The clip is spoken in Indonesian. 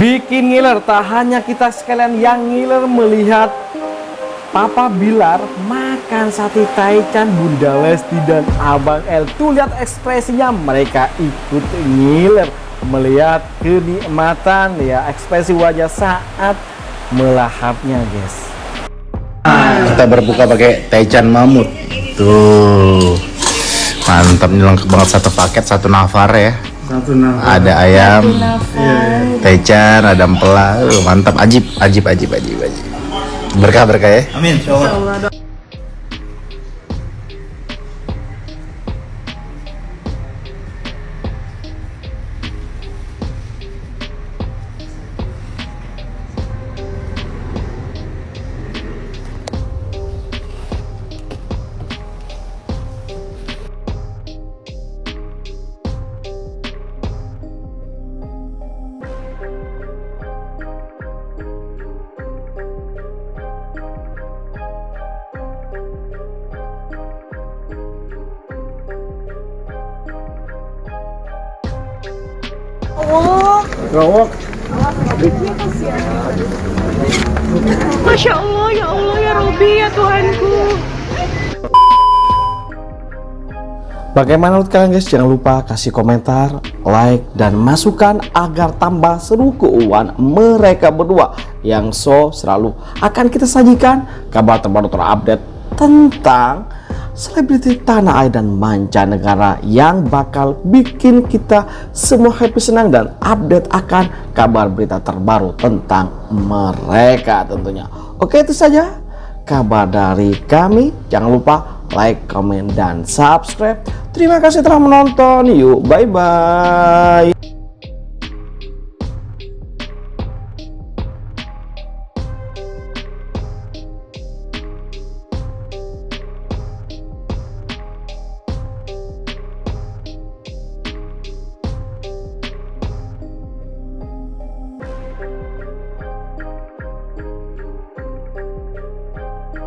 Bikin ngiler, tak hanya kita sekalian yang ngiler melihat Papa Bilar makan sate taichan Bunda Lesti dan Abang El. Tuh lihat ekspresinya mereka ikut ngiler Melihat kenikmatan. Ya ekspresi wajah saat melahapnya guys. Kita berbuka pakai taichan mamut. Tuh Mantap nih lengkap banget. Satu paket satu nafar ya. Ada ayam Taichan, ada empela. Mantap, ajib, ajib, ajib, ajib, ajib. Berkah berkah ya. Amin. Masya Allah, ya Allah, ya Robi, ya Tuhanku. Bagaimana menurut kalian guys? Jangan lupa kasih komentar, like, dan masukan agar tambah seru keuangan mereka berdua yang so selalu akan kita sajikan kabar terbaru terupdate tentang selebriti tanah air dan mancanegara yang bakal bikin kita semua happy senang dan update akan kabar berita terbaru tentang mereka tentunya. Oke itu saja kabar dari kami. Jangan lupa like, comment, dan subscribe. Terima kasih telah menonton. Yuk, bye-bye.